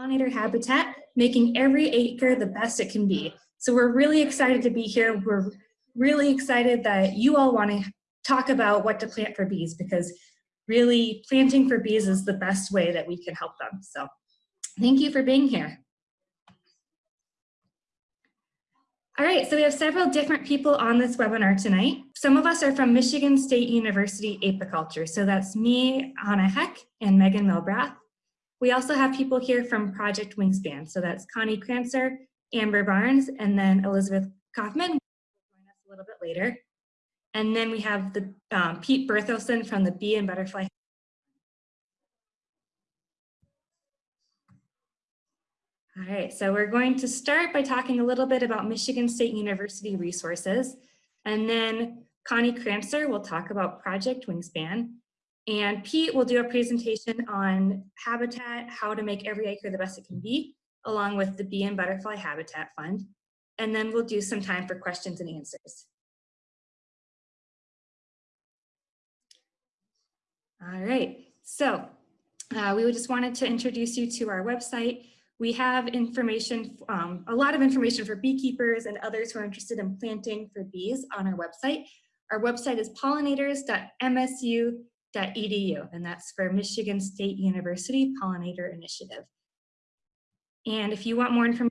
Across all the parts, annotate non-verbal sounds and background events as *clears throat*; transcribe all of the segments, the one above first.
pollinator habitat, making every acre the best it can be. So we're really excited to be here. We're really excited that you all want to talk about what to plant for bees because really planting for bees is the best way that we can help them. So thank you for being here. All right, so we have several different people on this webinar tonight. Some of us are from Michigan State University Apiculture. So that's me, Anna Heck, and Megan Milbrath. We also have people here from Project Wingspan. So that's Connie Krancer, Amber Barnes, and then Elizabeth Kaufman, join us a little bit later. And then we have the um, Pete Berthelsen from the Bee and Butterfly All right, so we're going to start by talking a little bit about Michigan State University resources. And then Connie Krancer will talk about Project Wingspan. And Pete will do a presentation on habitat, how to make every acre the best it can be, along with the Bee and Butterfly Habitat Fund. And then we'll do some time for questions and answers. All right, so uh, we just wanted to introduce you to our website. We have information, um, a lot of information for beekeepers and others who are interested in planting for bees on our website. Our website is pollinators.msu.edu, and that's for Michigan State University Pollinator Initiative. And if you want more information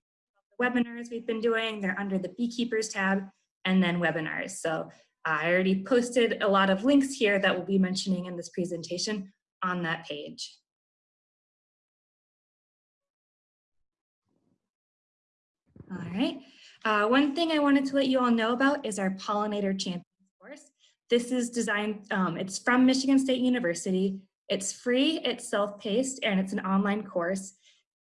about the webinars we've been doing, they're under the Beekeepers tab and then webinars. So I already posted a lot of links here that we'll be mentioning in this presentation on that page. All right. Uh, one thing I wanted to let you all know about is our Pollinator Champions course. This is designed, um, it's from Michigan State University. It's free, it's self-paced, and it's an online course.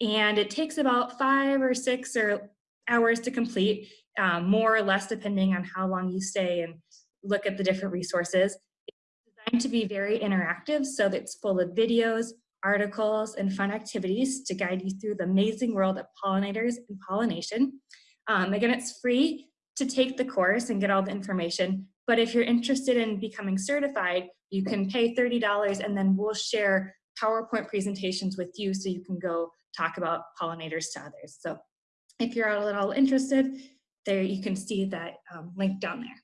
And it takes about five or six or hours to complete, um, more or less depending on how long you stay and look at the different resources. It's designed to be very interactive, so it's full of videos, articles, and fun activities to guide you through the amazing world of pollinators and pollination. Um, again, it's free to take the course and get all the information, but if you're interested in becoming certified, you can pay $30 and then we'll share PowerPoint presentations with you so you can go talk about pollinators to others. So if you're at all interested, there you can see that um, link down there.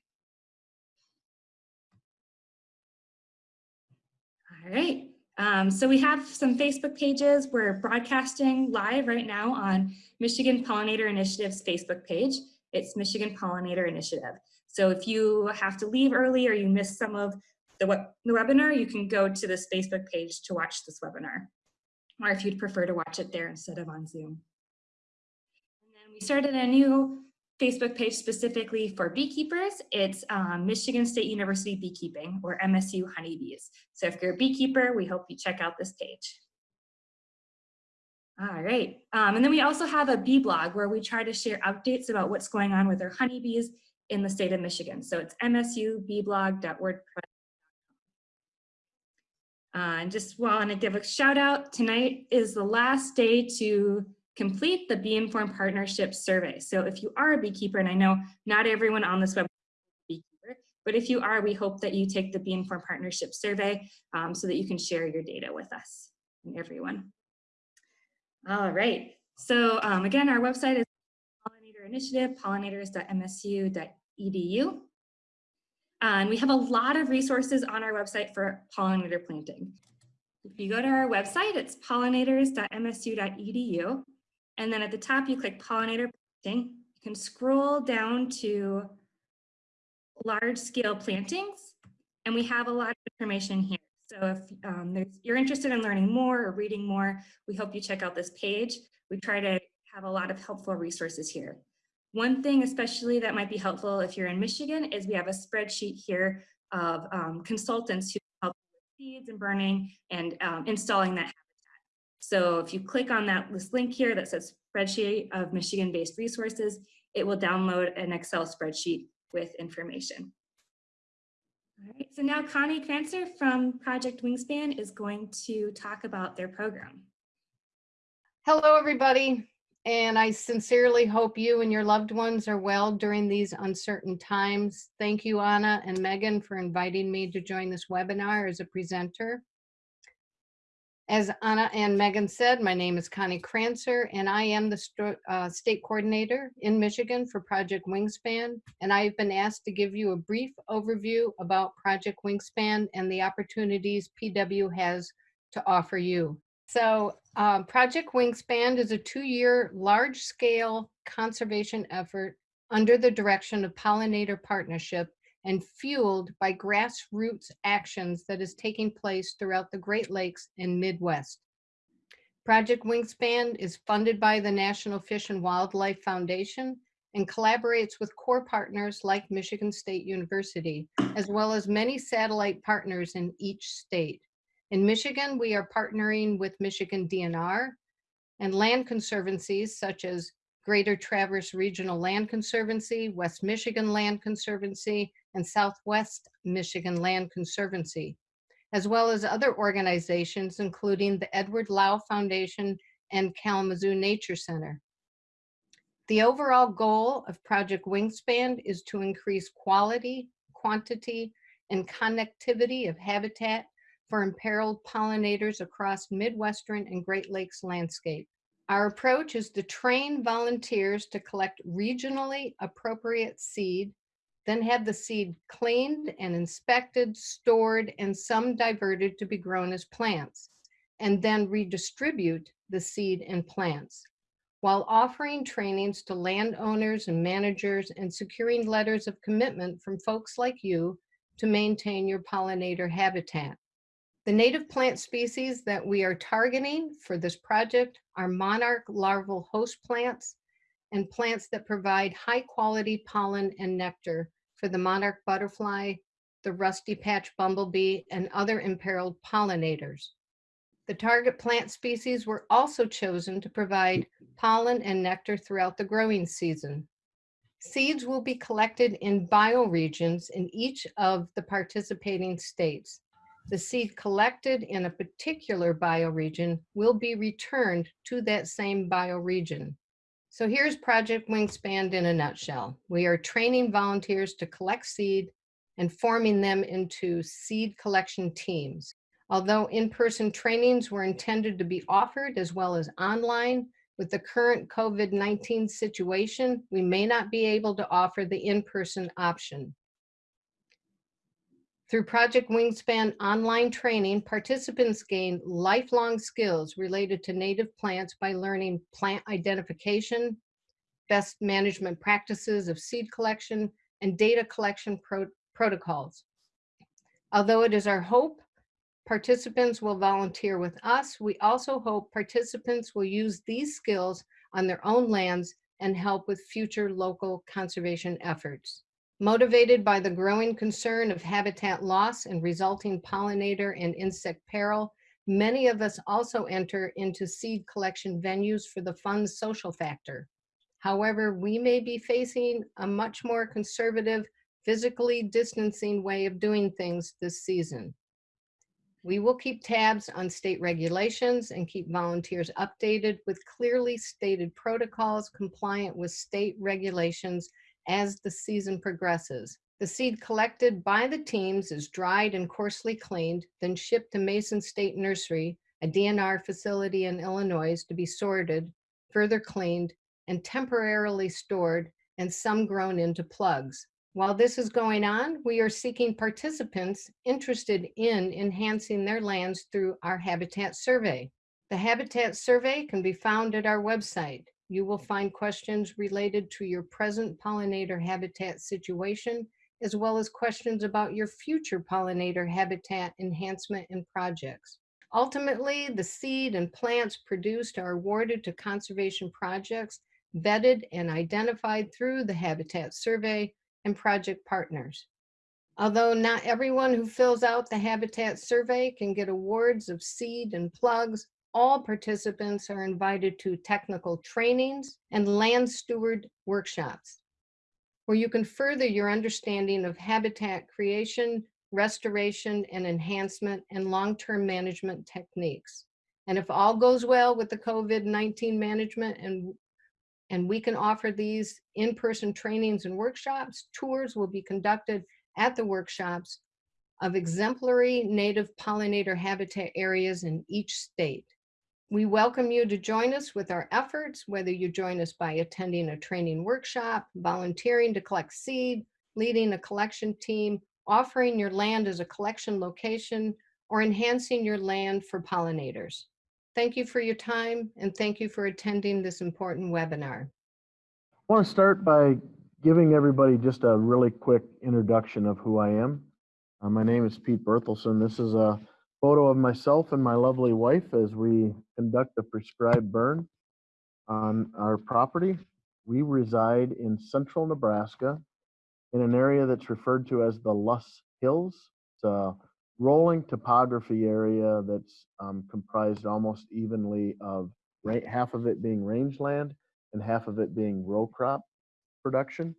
All right. Um, so we have some Facebook pages. We're broadcasting live right now on Michigan Pollinator Initiative's Facebook page. It's Michigan Pollinator Initiative. So if you have to leave early or you miss some of the, web the webinar, you can go to this Facebook page to watch this webinar. Or if you'd prefer to watch it there instead of on Zoom. And then we started a new Facebook page specifically for beekeepers. It's um, Michigan State University Beekeeping or MSU Honeybees. So if you're a beekeeper, we hope you check out this page. All right, um, and then we also have a bee blog where we try to share updates about what's going on with our honeybees in the state of Michigan. So it's msubeeblog.wordpress. Uh, and just want to give a shout out, tonight is the last day to complete the Bee Informed Partnership Survey. So if you are a beekeeper, and I know not everyone on this web beekeeper, but if you are, we hope that you take the Bee Informed Partnership Survey um, so that you can share your data with us and everyone. All right, so um, again, our website is Pollinator Initiative, pollinators.msu.edu. Uh, and we have a lot of resources on our website for pollinator planting. If you go to our website, it's pollinators.msu.edu. And then at the top, you click pollinator planting. You can scroll down to large scale plantings, and we have a lot of information here. So if um, you're interested in learning more or reading more, we hope you check out this page. We try to have a lot of helpful resources here. One thing especially that might be helpful if you're in Michigan is we have a spreadsheet here of um, consultants who help with seeds and burning and um, installing that habitat. so if you click on that this link here that says spreadsheet of Michigan-based resources, it will download an Excel spreadsheet with information. All right, so now Connie Krancer from Project Wingspan is going to talk about their program. Hello, everybody. And I sincerely hope you and your loved ones are well during these uncertain times. Thank you, Anna and Megan, for inviting me to join this webinar as a presenter. As Anna and Megan said, my name is Connie Krancer, and I am the uh, state coordinator in Michigan for Project Wingspan. And I've been asked to give you a brief overview about Project Wingspan and the opportunities PW has to offer you. So um, Project Wingspan is a two-year, large-scale conservation effort under the direction of Pollinator Partnership and fueled by grassroots actions that is taking place throughout the Great Lakes and Midwest. Project Wingspan is funded by the National Fish and Wildlife Foundation and collaborates with core partners like Michigan State University, as well as many satellite partners in each state. In Michigan, we are partnering with Michigan DNR and land conservancies such as Greater Traverse Regional Land Conservancy, West Michigan Land Conservancy, and Southwest Michigan Land Conservancy, as well as other organizations, including the Edward Lowe Foundation and Kalamazoo Nature Center. The overall goal of Project Wingspan is to increase quality, quantity, and connectivity of habitat for imperiled pollinators across Midwestern and Great Lakes landscape. Our approach is to train volunteers to collect regionally appropriate seed, then have the seed cleaned and inspected, stored, and some diverted to be grown as plants, and then redistribute the seed and plants while offering trainings to landowners and managers and securing letters of commitment from folks like you to maintain your pollinator habitat. The native plant species that we are targeting for this project are monarch larval host plants and plants that provide high quality pollen and nectar for the monarch butterfly, the rusty patch bumblebee, and other imperiled pollinators. The target plant species were also chosen to provide pollen and nectar throughout the growing season. Seeds will be collected in bioregions in each of the participating states the seed collected in a particular bioregion will be returned to that same bioregion. So here's Project Wingspan in a nutshell. We are training volunteers to collect seed and forming them into seed collection teams. Although in-person trainings were intended to be offered as well as online, with the current COVID-19 situation, we may not be able to offer the in-person option. Through Project Wingspan online training, participants gain lifelong skills related to native plants by learning plant identification, best management practices of seed collection, and data collection pro protocols. Although it is our hope participants will volunteer with us, we also hope participants will use these skills on their own lands and help with future local conservation efforts. Motivated by the growing concern of habitat loss and resulting pollinator and insect peril, many of us also enter into seed collection venues for the fun social factor. However, we may be facing a much more conservative, physically distancing way of doing things this season. We will keep tabs on state regulations and keep volunteers updated with clearly stated protocols compliant with state regulations as the season progresses. The seed collected by the teams is dried and coarsely cleaned, then shipped to Mason State Nursery, a DNR facility in Illinois to be sorted, further cleaned, and temporarily stored, and some grown into plugs. While this is going on, we are seeking participants interested in enhancing their lands through our habitat survey. The habitat survey can be found at our website, you will find questions related to your present pollinator habitat situation, as well as questions about your future pollinator habitat enhancement and projects. Ultimately, the seed and plants produced are awarded to conservation projects vetted and identified through the Habitat Survey and project partners. Although not everyone who fills out the Habitat Survey can get awards of seed and plugs, all participants are invited to technical trainings and land steward workshops, where you can further your understanding of habitat creation, restoration and enhancement and long-term management techniques. And if all goes well with the COVID-19 management and, and we can offer these in-person trainings and workshops, tours will be conducted at the workshops of exemplary native pollinator habitat areas in each state. We welcome you to join us with our efforts, whether you join us by attending a training workshop, volunteering to collect seed, leading a collection team, offering your land as a collection location, or enhancing your land for pollinators. Thank you for your time and thank you for attending this important webinar. I want to start by giving everybody just a really quick introduction of who I am. Uh, my name is Pete Berthelsen. This is a photo of myself and my lovely wife as we conduct a prescribed burn on our property. We reside in central Nebraska in an area that's referred to as the Loess Hills. It's a rolling topography area that's um, comprised almost evenly of ra- half of it being rangeland and half of it being row crop production.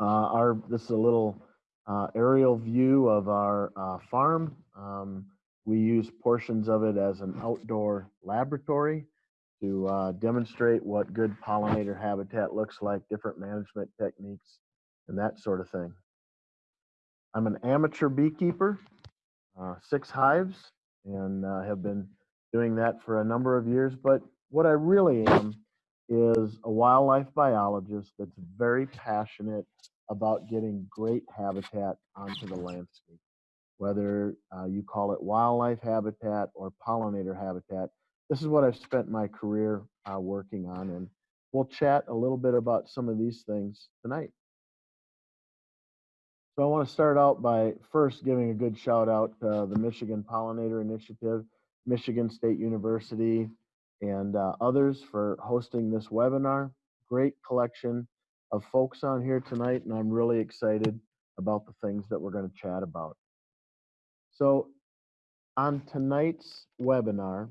Uh, our this is a little uh, aerial view of our uh, farm. Um, we use portions of it as an outdoor laboratory to uh, demonstrate what good pollinator habitat looks like, different management techniques, and that sort of thing. I'm an amateur beekeeper, uh, six hives, and uh, have been doing that for a number of years. But what I really am is a wildlife biologist that's very passionate about getting great habitat onto the landscape. Whether uh, you call it wildlife habitat or pollinator habitat, this is what I've spent my career uh, working on, and we'll chat a little bit about some of these things tonight. So I want to start out by first giving a good shout out to the Michigan Pollinator Initiative, Michigan State University, and uh, others for hosting this webinar. Great collection of folks on here tonight, and I'm really excited about the things that we're going to chat about. So on tonight's webinar,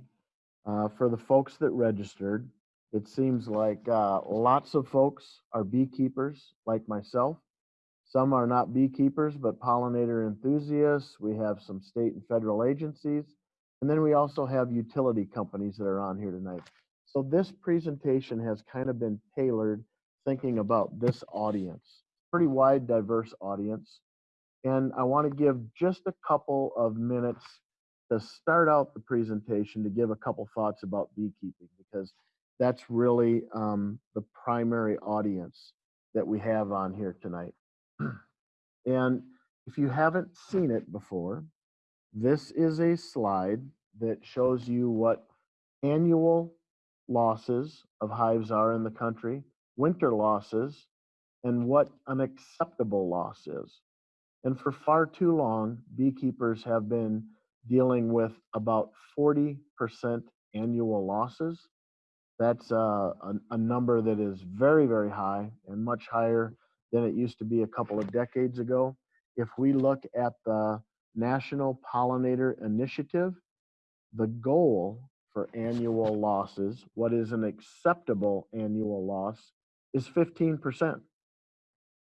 uh, for the folks that registered, it seems like uh, lots of folks are beekeepers like myself. Some are not beekeepers, but pollinator enthusiasts. We have some state and federal agencies. And then we also have utility companies that are on here tonight. So this presentation has kind of been tailored thinking about this audience, pretty wide, diverse audience. And I want to give just a couple of minutes to start out the presentation to give a couple thoughts about beekeeping because that's really um, the primary audience that we have on here tonight. *clears throat* and if you haven't seen it before, this is a slide that shows you what annual losses of hives are in the country, winter losses, and what an acceptable loss is. And for far too long, beekeepers have been dealing with about 40% annual losses. That's uh, a, a number that is very, very high and much higher than it used to be a couple of decades ago. If we look at the National Pollinator Initiative, the goal for annual losses, what is an acceptable annual loss, is 15%.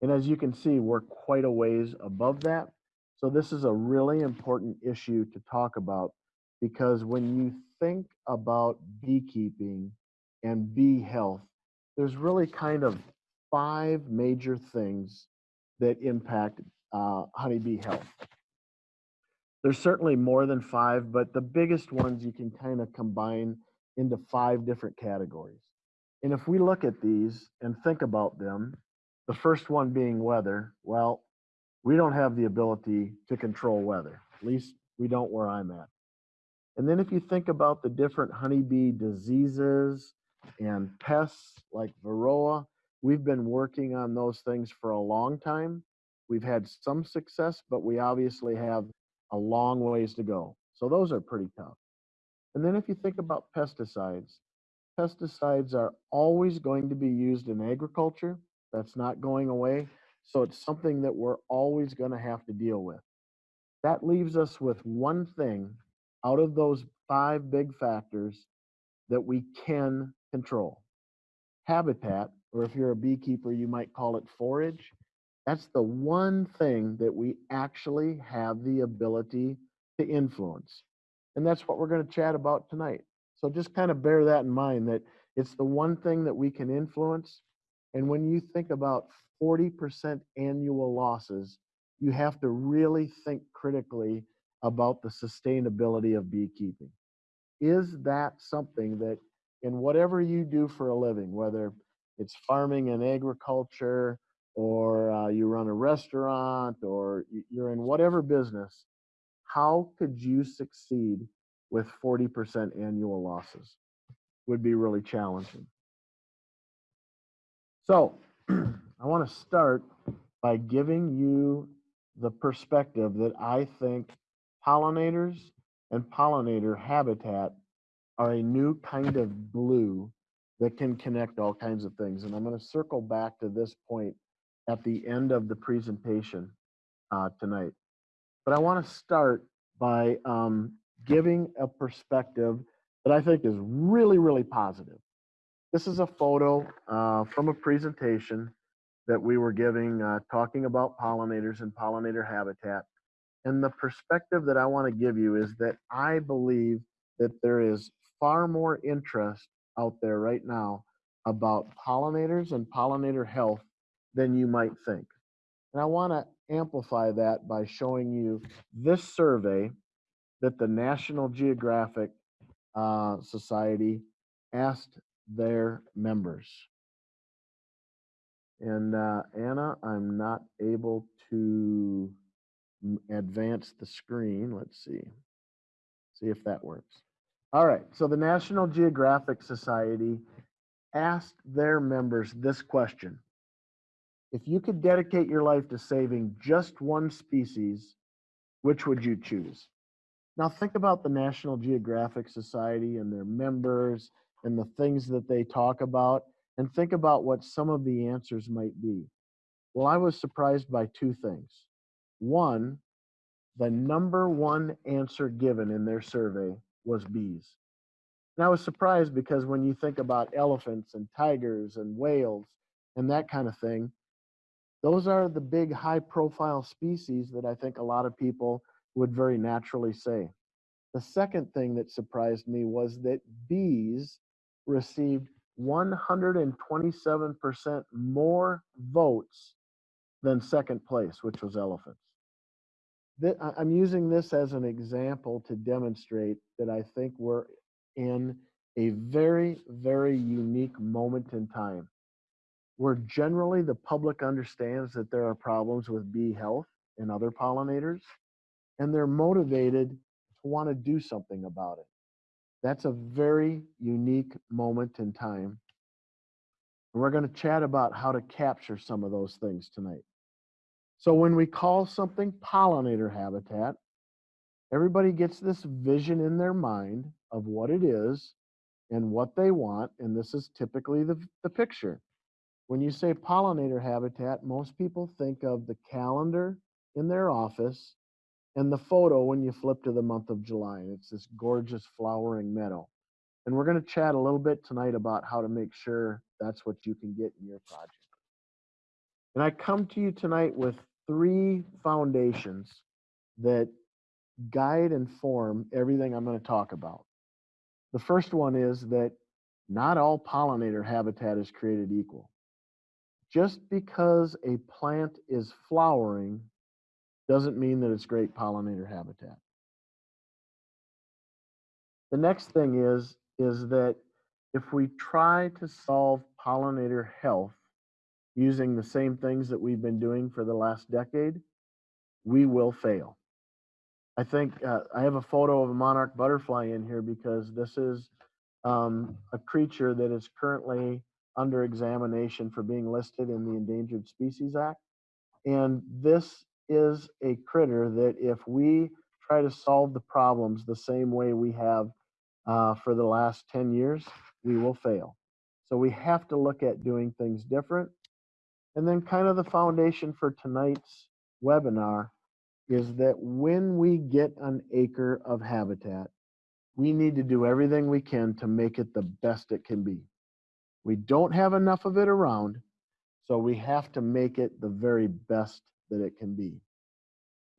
And as you can see, we're quite a ways above that. So this is a really important issue to talk about because when you think about beekeeping and bee health, there's really kind of five major things that impact uh, honeybee health. There's certainly more than five, but the biggest ones you can kind of combine into five different categories. And if we look at these and think about them, the first one being weather, well, we don't have the ability to control weather. At least we don't where I'm at. And then if you think about the different honeybee diseases and pests like varroa, we've been working on those things for a long time. We've had some success, but we obviously have a long ways to go. So those are pretty tough. And then if you think about pesticides, pesticides are always going to be used in agriculture. That's not going away. So it's something that we're always going to have to deal with. That leaves us with one thing out of those five big factors that we can control. Hmm. Habitat, or if you're a beekeeper, you might call it forage. That's the one thing that we actually have the ability to influence. And that's what we're going to chat about tonight. So just kind of bear that in mind that it's the one thing that we can influence. And when you think about 40% annual losses, you have to really think critically about the sustainability of beekeeping. Is that something that in whatever you do for a living, whether it's farming and agriculture, or uh, you run a restaurant, or you're in whatever business, how could you succeed with 40% annual losses? Would be really challenging. So, *clears throat* I want to start by giving you the perspective that I think pollinators and pollinator habitat are a new kind of glue that can connect all kinds of things. And I'm going to circle back to this point at the end of the presentation uh, tonight. But I want to start by um, giving a perspective that I think is really, really positive. This is a photo uh, from a presentation that we were giving, uh, talking about pollinators and pollinator habitat. And the perspective that I want to give you is that I believe that there is far more interest out there right now about pollinators and pollinator health than you might think. And I want to amplify that by showing you this survey that the National Geographic uh, Society asked their members. And uh, Anna, I'm not able to advance the screen. Let's see. See if that works. All right. So the National Geographic Society asked their members this question. If you could dedicate your life to saving just one species, which would you choose? Now think about the National Geographic Society and their members and the things that they talk about and think about what some of the answers might be. Well, I was surprised by two things. One, the number one answer given in their survey was bees. And I was surprised because when you think about elephants and tigers and whales and that kind of thing, those are the big high profile species that I think a lot of people would very naturally say. The second thing that surprised me was that bees received 127% more votes than second place, which was elephants. I'm using this as an example to demonstrate that I think we're in a very, very unique moment in time where generally the public understands that there are problems with bee health and other pollinators, and they're motivated to want to do something about it. That's a very unique moment in time. And we're going to chat about how to capture some of those things tonight. So when we call something pollinator habitat, everybody gets this vision in their mind of what it is and what they want. And this is typically the, the picture. When you say pollinator habitat, most people think of the calendar in their office and the photo when you flip to the month of July. And it's this gorgeous flowering meadow. And we're going to chat a little bit tonight about how to make sure that's what you can get in your project. And I come to you tonight with three foundations that guide and form everything I'm going to talk about. The first one is that not all pollinator habitat is created equal. Just because a plant is flowering doesn't mean that it's great pollinator habitat. The next thing is is that if we try to solve pollinator health using the same things that we've been doing for the last decade, we will fail. I think uh, I have a photo of a monarch butterfly in here because this is um, a creature that is currently under examination for being listed in the Endangered Species Act. And this is a critter that if we try to solve the problems the same way we have uh, for the last 10 years, we will fail. So we have to look at doing things different. And then kind of the foundation for tonight's webinar is that when we get an acre of habitat, we need to do everything we can to make it the best it can be. We don't have enough of it around, so we have to make it the very best that it can be.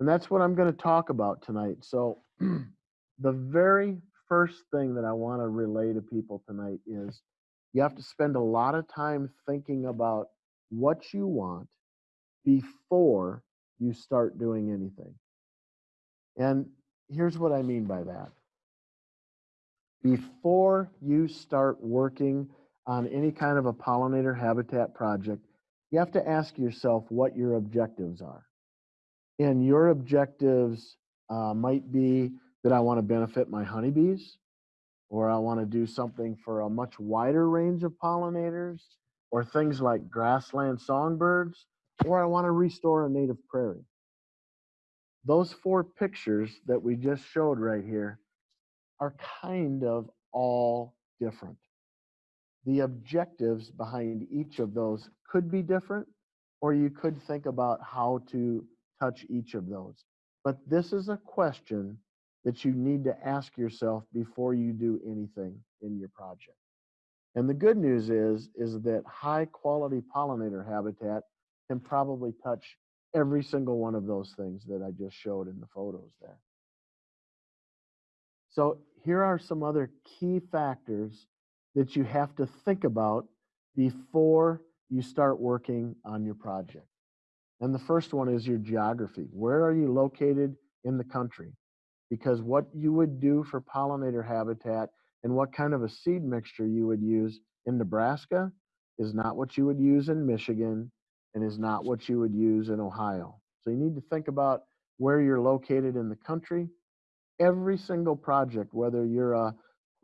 And that's what I'm going to talk about tonight. So, *clears throat* the very first thing that I want to relay to people tonight is you have to spend a lot of time thinking about what you want before you start doing anything. And here's what I mean by that. Before you start working on any kind of a pollinator habitat project, you have to ask yourself what your objectives are. And your objectives uh, might be that I want to benefit my honeybees, or I want to do something for a much wider range of pollinators, or things like grassland songbirds, or I want to restore a native prairie. Those four pictures that we just showed right here are kind of all different. The objectives behind each of those could be different, or you could think about how to touch each of those. But this is a question that you need to ask yourself before you do anything in your project. And the good news is, is that high quality pollinator habitat can probably touch every single one of those things that I just showed in the photos there. So here are some other key factors that you have to think about before you start working on your project. And the first one is your geography. Where are you located in the country? Because what you would do for pollinator habitat and what kind of a seed mixture you would use in Nebraska is not what you would use in Michigan and is not what you would use in Ohio. So you need to think about where you're located in the country. Every single project, whether you're a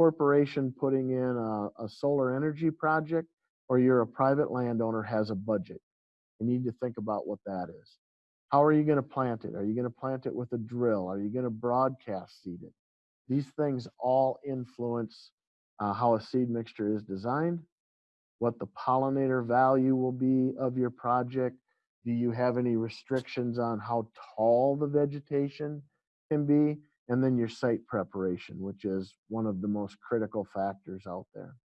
corporation putting in a, a solar energy project or you're a private landowner has a budget. You need to think about what that is. How are you going to plant it? Are you going to plant it with a drill? Are you going to broadcast seed it? These things all influence uh, how a seed mixture is designed, what the pollinator value will be of your project. Do you have any restrictions on how tall the vegetation can be? And then your site preparation, which is one of the most critical factors out there.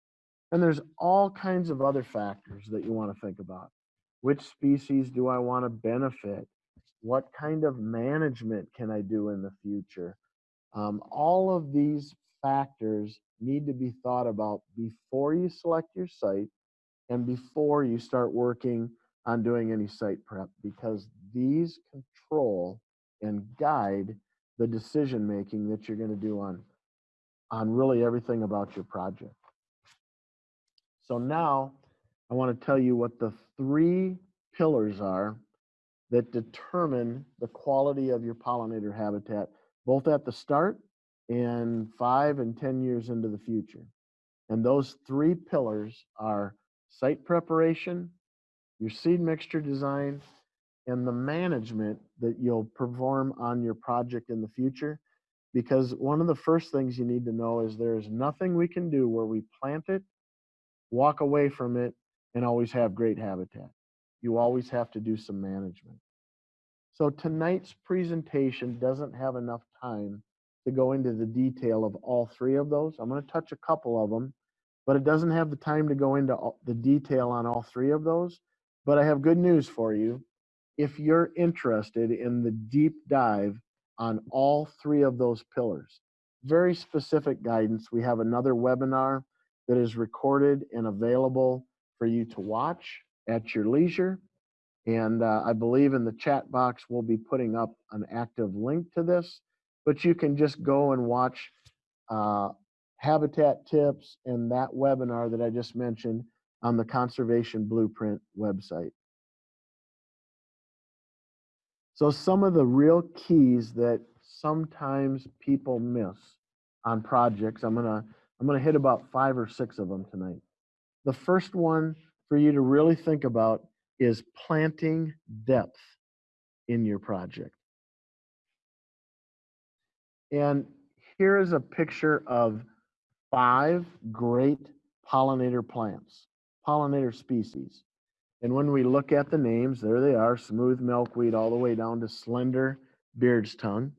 And there's all kinds of other factors that you want to think about. Which species do I want to benefit? What kind of management can I do in the future? Um, all of these factors need to be thought about before you select your site and before you start working on doing any site prep because these control and guide the decision making that you're going to do on on really everything about your project. So now I want to tell you what the three pillars are that determine the quality of your pollinator habitat, both at the start and five and 10 years into the future. And those three pillars are site preparation, your seed mixture design, and the management that you'll perform on your project in the future. Because one of the first things you need to know is there's nothing we can do where we plant it, walk away from it, and always have great habitat. You always have to do some management. So tonight's presentation doesn't have enough time to go into the detail of all three of those. I'm going to touch a couple of them, but it doesn't have the time to go into the detail on all three of those. But I have good news for you. If you're interested in the deep dive on all three of those pillars, very specific guidance, we have another webinar that is recorded and available for you to watch at your leisure. And uh, I believe in the chat box, we'll be putting up an active link to this, but you can just go and watch uh, habitat tips and that webinar that I just mentioned on the Conservation Blueprint website. So some of the real keys that sometimes people miss on projects, I'm gonna I'm gonna hit about five or six of them tonight. The first one for you to really think about is planting depth in your project. And here is a picture of five great pollinator plants, pollinator species. And when we look at the names, there they are, smooth milkweed all the way down to slender beard's tongue.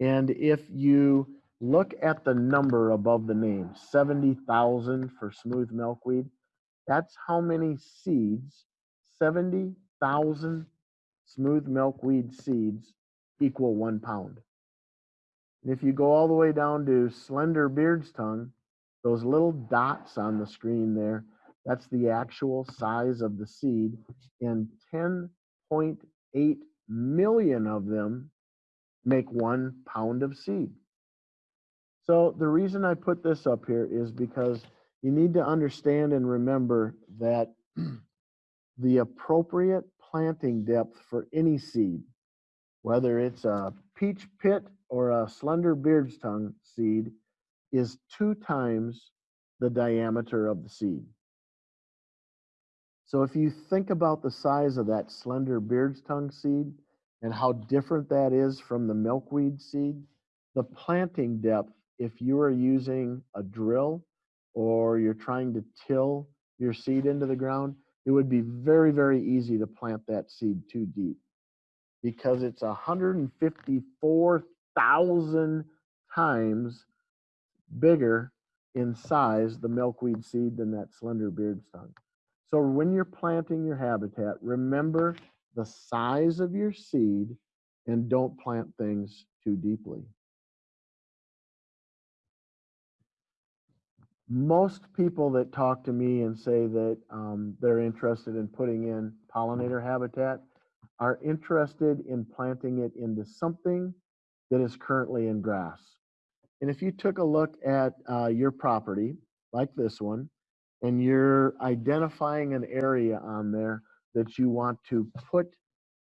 And if you look at the number above the name, 70,000 for smooth milkweed, that's how many seeds, 70,000 smooth milkweed seeds equal one pound. And if you go all the way down to slender beard's tongue, those little dots on the screen there, that's the actual size of the seed. And 10.8 million of them make one pound of seed. So the reason I put this up here is because you need to understand and remember that *clears throat* the appropriate planting depth for any seed, whether it's a peach pit or a slender beard's tongue seed, is two times the diameter of the seed. So if you think about the size of that slender beard's tongue seed and how different that is from the milkweed seed, the planting depth, if you are using a drill or you're trying to till your seed into the ground, it would be very, very easy to plant that seed too deep because it's 154,000 times bigger in size, the milkweed seed, than that slender beard's tongue. So when you're planting your habitat, remember the size of your seed and don't plant things too deeply. Most people that talk to me and say that um, they're interested in putting in pollinator habitat are interested in planting it into something that is currently in grass. And if you took a look at uh, your property, like this one, and you're identifying an area on there that you want to put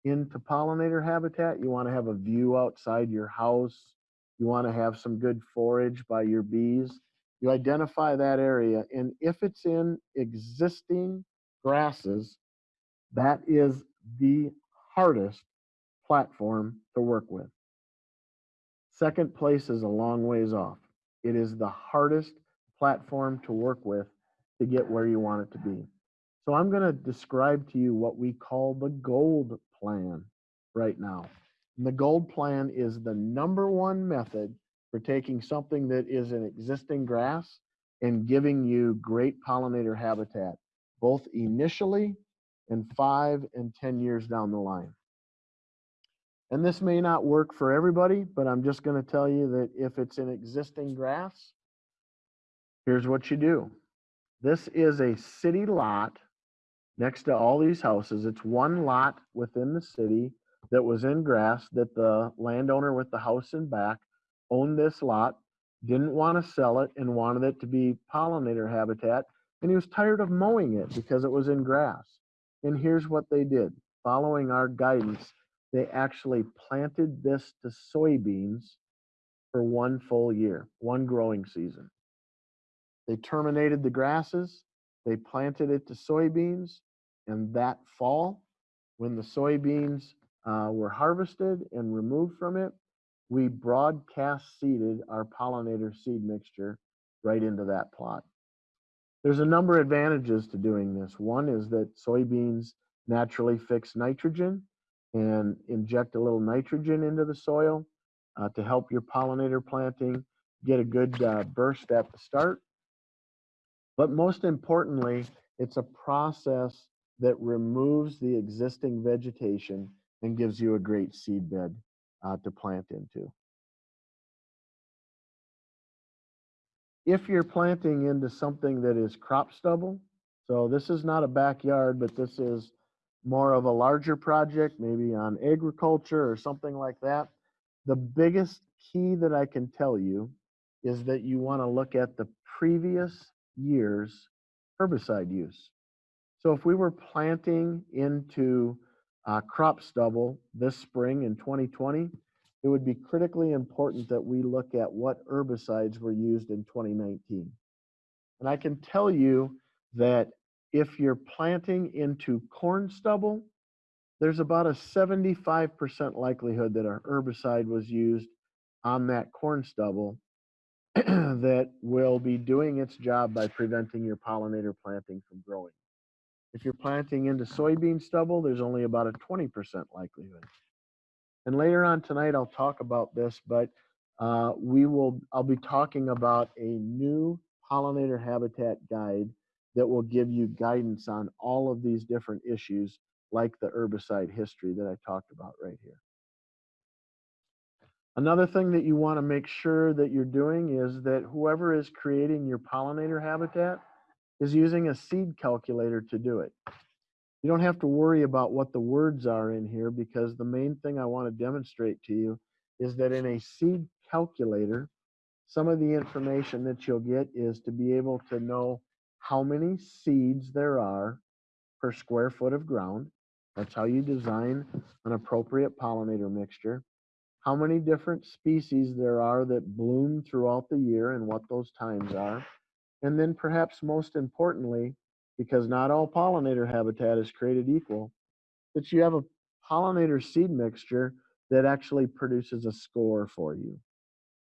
into pollinator habitat, you want to have a view outside your house, you want to have some good forage by your bees, you identify that area. And if it's in existing grasses, that is the hardest platform to work with. Second place is a long ways off. It is the hardest platform to work with to get where you want it to be. So I'm going to describe to you what we call the gold plan right now. And the gold plan is the number one method for taking something that is an existing grass and giving you great pollinator habitat, both initially and five and 10 years down the line. And this may not work for everybody, but I'm just going to tell you that if it's an existing grass, here's what you do. This is a city lot next to all these houses. It's one lot within the city that was in grass that the landowner with the house in back owned this lot, didn't want to sell it and wanted it to be pollinator habitat. And he was tired of mowing it because it was in grass. And here's what they did. Following our guidance, they actually planted this to soybeans for one full year, one growing season. They terminated the grasses, they planted it to soybeans, and that fall, when the soybeans uh, were harvested and removed from it, we broadcast seeded our pollinator seed mixture right into that plot. There's a number of advantages to doing this. One is that soybeans naturally fix nitrogen and inject a little nitrogen into the soil uh, to help your pollinator planting get a good uh, burst at the start. But most importantly, it's a process that removes the existing vegetation and gives you a great seed bed uh, to plant into. If you're planting into something that is crop stubble, so this is not a backyard, but this is more of a larger project, maybe on agriculture or something like that. The biggest key that I can tell you is that you want to look at the previous year's herbicide use. So if we were planting into uh, crop stubble this spring in 2020, it would be critically important that we look at what herbicides were used in 2019. And I can tell you that if you're planting into corn stubble, there's about a 75% likelihood that a herbicide was used on that corn stubble *clears throat* that will be doing its job by preventing your pollinator planting from growing. If you're planting into soybean stubble, there's only about a 20% likelihood. And later on tonight, I'll talk about this, but uh, we will, I'll be talking about a new pollinator habitat guide that will give you guidance on all of these different issues like the herbicide history that I talked about right here. Another thing that you want to make sure that you're doing is that whoever is creating your pollinator habitat is using a seed calculator to do it. You don't have to worry about what the words are in here because the main thing I want to demonstrate to you is that in a seed calculator, some of the information that you'll get is to be able to know how many seeds there are per square foot of ground. That's how you design an appropriate pollinator mixture. How many different species there are that bloom throughout the year and what those times are. And then perhaps most importantly, because not all pollinator habitat is created equal, that you have a pollinator seed mixture that actually produces a score for you.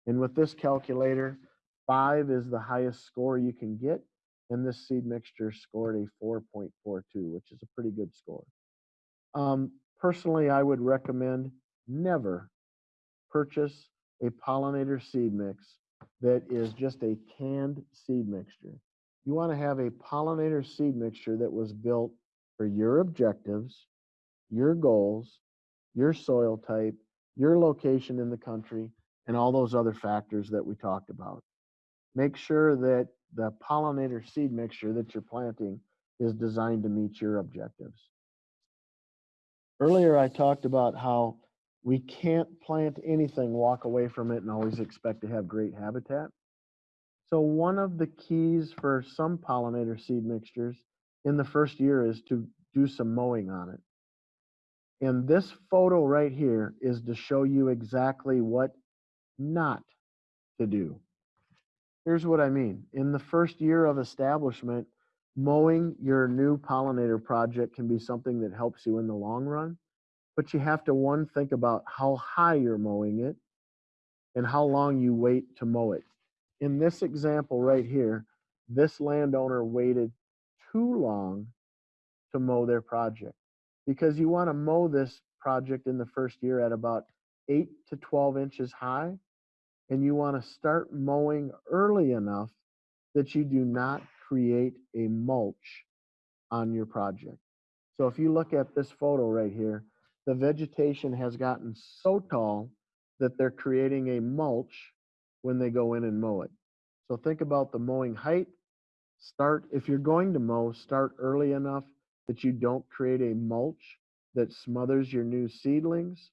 And with this calculator, five is the highest score you can get. And this seed mixture scored a 4.42, which is a pretty good score. Um, personally, I would recommend never purchase a pollinator seed mix that is just a canned seed mixture. You want to have a pollinator seed mixture that was built for your objectives, your goals, your soil type, your location in the country, and all those other factors that we talked about. Make sure that the pollinator seed mixture that you're planting is designed to meet your objectives. Earlier, I talked about how we can't plant anything, walk away from it, and always expect to have great habitat. So one of the keys for some pollinator seed mixtures in the first year is to do some mowing on it. And this photo right here is to show you exactly what not to do. Here's what I mean. In the first year of establishment, mowing your new pollinator project can be something that helps you in the long run. But you have to, one, think about how high you're mowing it and how long you wait to mow it. In this example right here, this landowner waited too long to mow their project because you want to mow this project in the first year at about 8 to 12 inches high and you want to start mowing early enough that you do not create a mulch on your project. So if you look at this photo right here, the vegetation has gotten so tall that they're creating a mulch when they go in and mow it. So think about the mowing height. Start, if you're going to mow, start early enough that you don't create a mulch that smothers your new seedlings.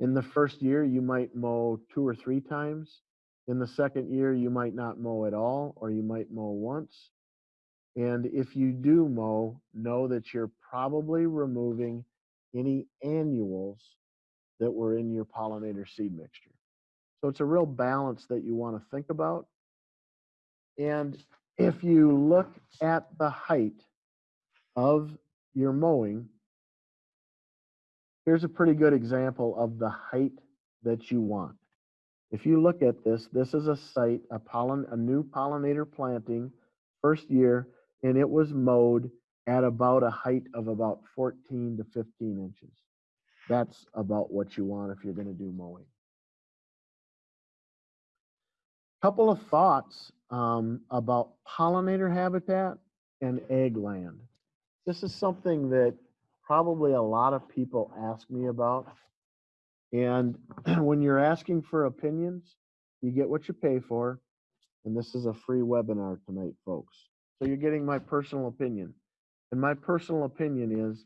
In the first year, you might mow two or three times. In the second year, you might not mow at all, or you might mow once. And if you do mow, know that you're probably removing any annuals that were in your pollinator seed mixture. So it's a real balance that you want to think about. And if you look at the height of your mowing, here's a pretty good example of the height that you want. If you look at this, this is a site, a pollen, a new pollinator planting, first year, and it was mowed at about a height of about 14 to 15 inches. That's about what you want if you're going to do mowing. Couple of thoughts um, about pollinator habitat and ag land. This is something that probably a lot of people ask me about. And *clears throat* when you're asking for opinions, you get what you pay for. And this is a free webinar tonight, folks. So you're getting my personal opinion. And my personal opinion is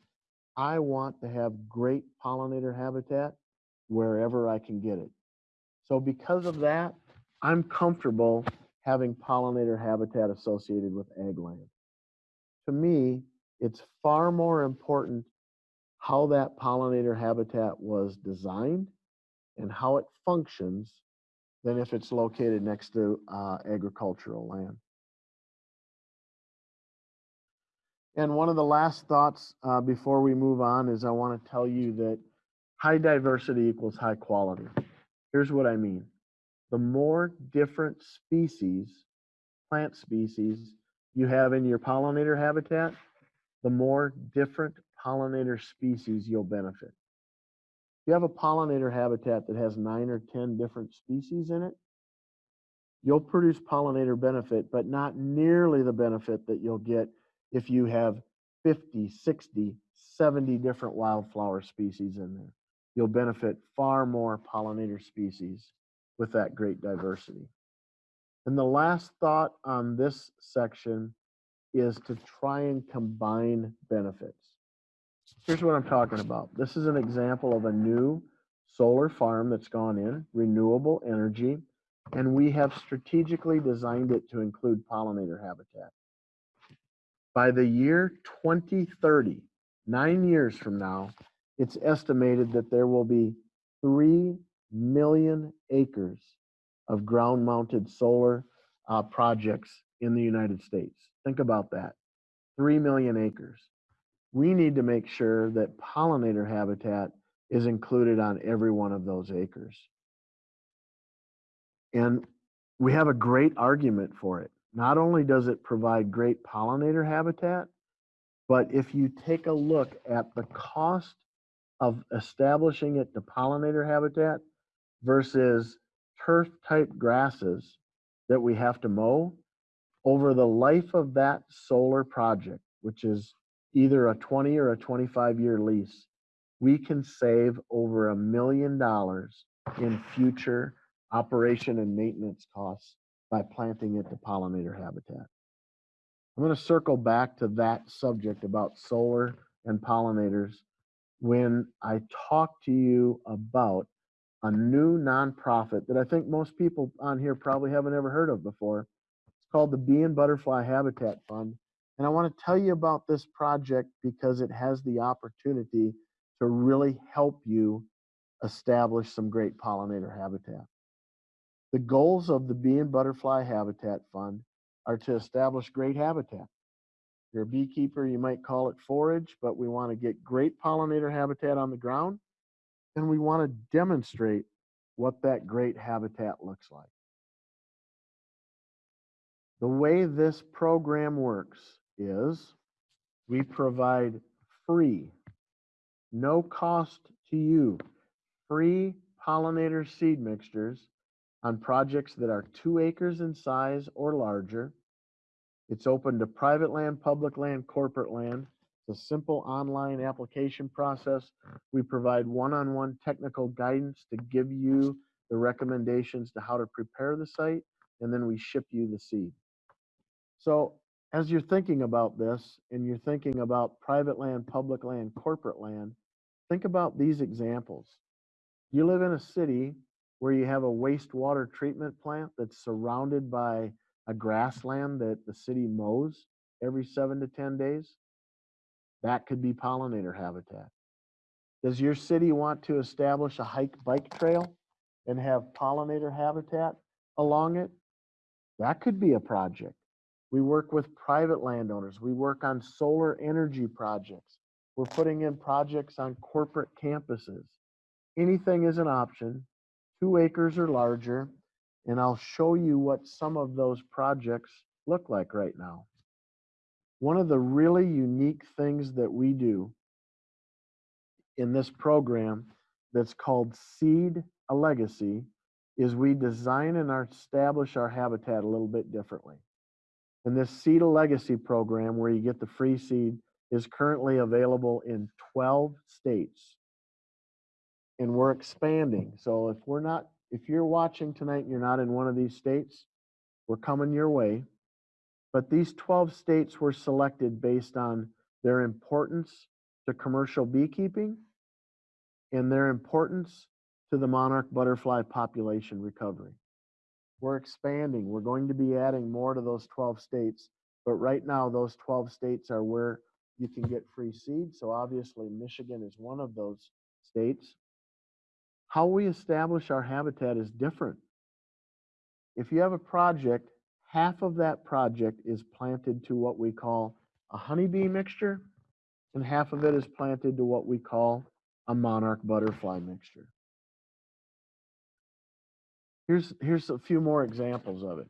I want to have great pollinator habitat wherever I can get it. So because of that, I'm comfortable having pollinator habitat associated with ag land. To me, it's far more important how that pollinator habitat was designed and how it functions than if it's located next to uh, agricultural land. And one of the last thoughts uh, before we move on is I want to tell you that high diversity equals high quality. Here's what I mean. The more different species, plant species, you have in your pollinator habitat, the more different pollinator species you'll benefit. If you have a pollinator habitat that has nine or 10 different species in it, you'll produce pollinator benefit, but not nearly the benefit that you'll get if you have 50, 60, 70 different wildflower species in there. You'll benefit far more pollinator species with that great diversity. And the last thought on this section is to try and combine benefits. Here's what I'm talking about. This is an example of a new solar farm that's gone in, renewable energy, and we have strategically designed it to include pollinator habitat. By the year 2030, nine years from now, it's estimated that there will be 3 million acres of ground mounted solar uh, projects in the United States. Think about that 3 million acres. We need to make sure that pollinator habitat is included on every one of those acres. And we have a great argument for it. Not only does it provide great pollinator habitat, but if you take a look at the cost of establishing it to pollinator habitat versus turf type grasses that we have to mow over the life of that solar project, which is either a 20 or a 25 year lease, we can save over a million dollars in future operation and maintenance costs by planting it to pollinator habitat. I'm going to circle back to that subject about solar and pollinators when I talk to you about a new nonprofit that I think most people on here probably haven't ever heard of before. It's called the Bee and Butterfly Habitat Fund. And I want to tell you about this project because it has the opportunity to really help you establish some great pollinator habitat. The goals of the Bee and Butterfly Habitat Fund are to establish great habitat. If you're a beekeeper, you might call it forage, but we want to get great pollinator habitat on the ground and we want to demonstrate what that great habitat looks like. The way this program works is we provide free, no cost to you, free pollinator seed mixtures on projects that are two acres in size or larger. It's open to private land, public land, corporate land. It's a simple online application process. We provide one-on-one technical guidance to give you the recommendations to how to prepare the site, and then we ship you the seed. So as you're thinking about this and you're thinking about private land, public land, corporate land, think about these examples. You live in a city where you have a wastewater treatment plant that's surrounded by a grassland that the city mows every seven to 10 days. That could be pollinator habitat. Does your city want to establish a hike bike trail and have pollinator habitat along it? That could be a project. We work with private landowners. We work on solar energy projects. We're putting in projects on corporate campuses. Anything is an option, two acres or larger, and I'll show you what some of those projects look like right now. One of the really unique things that we do in this program that's called Seed a Legacy is we design and establish our habitat a little bit differently. And this Seed a Legacy program, where you get the free seed, is currently available in 12 states. And we're expanding. So if we're not, if you're watching tonight and you're not in one of these states, we're coming your way. But these 12 states were selected based on their importance to commercial beekeeping and their importance to the monarch butterfly population recovery. We're expanding. We're going to be adding more to those 12 states. But right now, those 12 states are where you can get free seed. So obviously, Michigan is one of those states. How we establish our habitat is different. If you have a project, half of that project is planted to what we call a honeybee mixture, and half of it is planted to what we call a monarch butterfly mixture. Here's, here's a few more examples of it.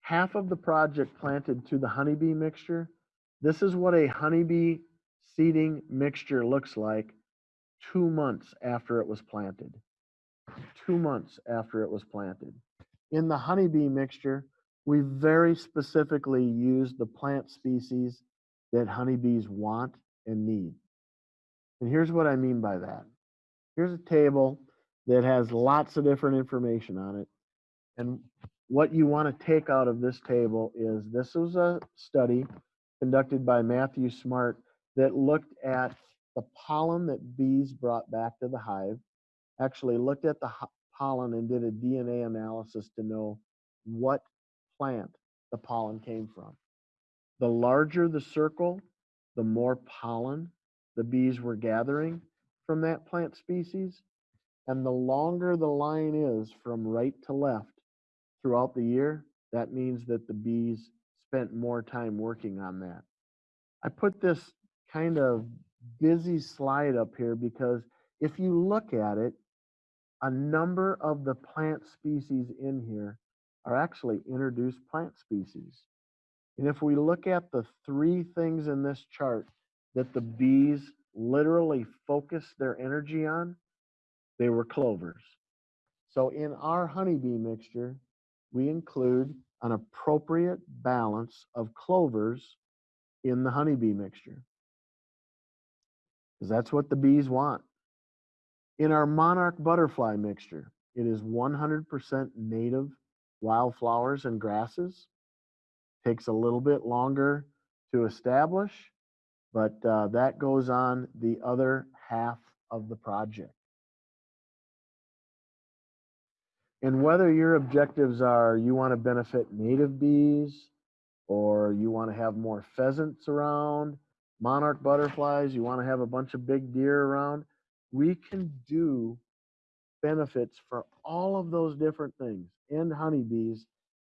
Half of the project planted to the honeybee mixture. This is what a honeybee seeding mixture looks like two months after it was planted. Two months after it was planted. In the honeybee mixture, we very specifically use the plant species that honeybees want and need. And here's what I mean by that. Here's a table that has lots of different information on it. And what you want to take out of this table is this was a study conducted by Matthew Smart that looked at the pollen that bees brought back to the hive, actually looked at the pollen and did a DNA analysis to know what plant the pollen came from. The larger the circle, the more pollen the bees were gathering from that plant species. And the longer the line is from right to left throughout the year, that means that the bees spent more time working on that. I put this kind of busy slide up here because if you look at it, a number of the plant species in here are actually introduced plant species. And if we look at the three things in this chart that the bees literally focus their energy on, they were clovers. So in our honeybee mixture, we include an appropriate balance of clovers in the honeybee mixture. Because that's what the bees want. In our monarch butterfly mixture, it is 100% native wildflowers and grasses. Takes a little bit longer to establish, but uh, that goes on the other half of the project. And whether your objectives are you want to benefit native bees, or you want to have more pheasants around, monarch butterflies, you want to have a bunch of big deer around, we can do benefits for all of those different things and honeybees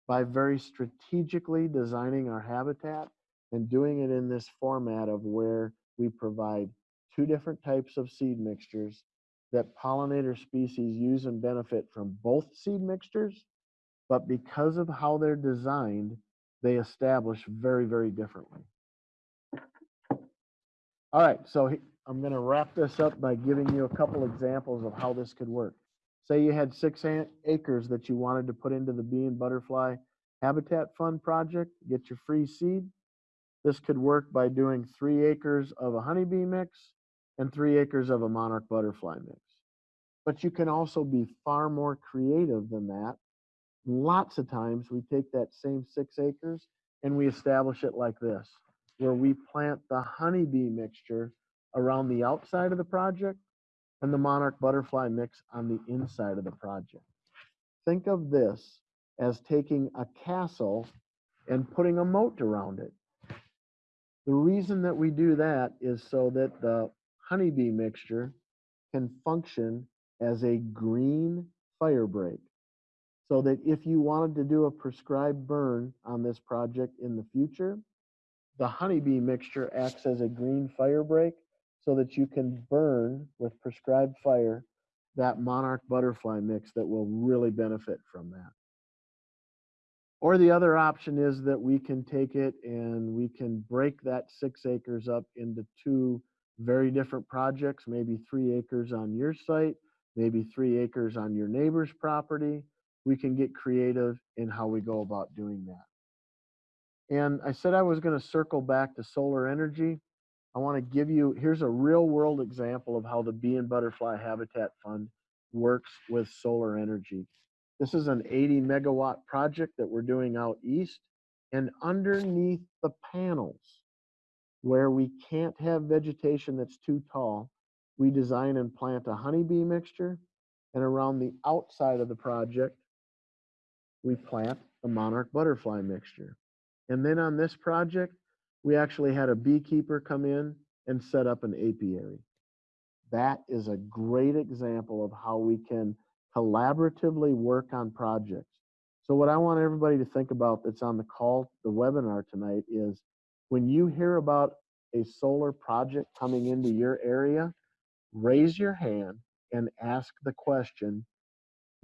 by very strategically designing our habitat and doing it in this format of where we provide two different types of seed mixtures that pollinator species use and benefit from both seed mixtures, but because of how they're designed, they establish very, very differently. All right, so I'm going to wrap this up by giving you a couple examples of how this could work. Say you had six acres that you wanted to put into the bee and butterfly habitat fund project, get your free seed. This could work by doing three acres of a honeybee mix and three acres of a monarch butterfly mix. But you can also be far more creative than that. Lots of times we take that same six acres and we establish it like this, where we plant the honeybee mixture around the outside of the project and the monarch butterfly mix on the inside of the project. Think of this as taking a castle and putting a moat around it. The reason that we do that is so that the honeybee mixture can function as a green fire break. So that if you wanted to do a prescribed burn on this project in the future, the honeybee mixture acts as a green fire break so that you can burn with prescribed fire that monarch butterfly mix that will really benefit from that. Or the other option is that we can take it and we can break that six acres up into two very different projects, maybe three acres on your site, maybe three acres on your neighbor's property. We can get creative in how we go about doing that. And I said I was going to circle back to solar energy. I want to give you, here's a real world example of how the Bee and Butterfly Habitat Fund works with solar energy. This is an 80 megawatt project that we're doing out east. And underneath the panels, where we can't have vegetation that's too tall, we design and plant a honeybee mixture. And around the outside of the project, we plant a monarch butterfly mixture. And then on this project, we actually had a beekeeper come in and set up an apiary. That is a great example of how we can collaboratively work on projects. So what I want everybody to think about that's on the call, the webinar tonight is when you hear about a solar project coming into your area, raise your hand and ask the question,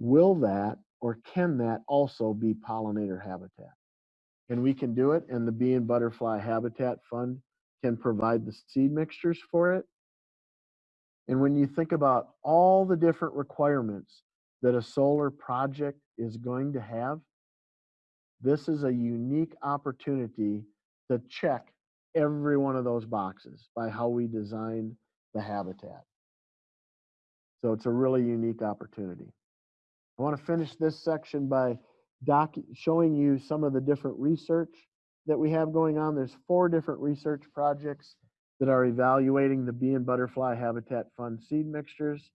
will that or can that also be pollinator habitat? And we can do it and the Bee and Butterfly Habitat Fund can provide the seed mixtures for it. And when you think about all the different requirements that a solar project is going to have, this is a unique opportunity to check every one of those boxes by how we design the habitat. So it's a really unique opportunity. I want to finish this section by doc, showing you some of the different research that we have going on. There's four different research projects that are evaluating the bee and butterfly habitat fund seed mixtures.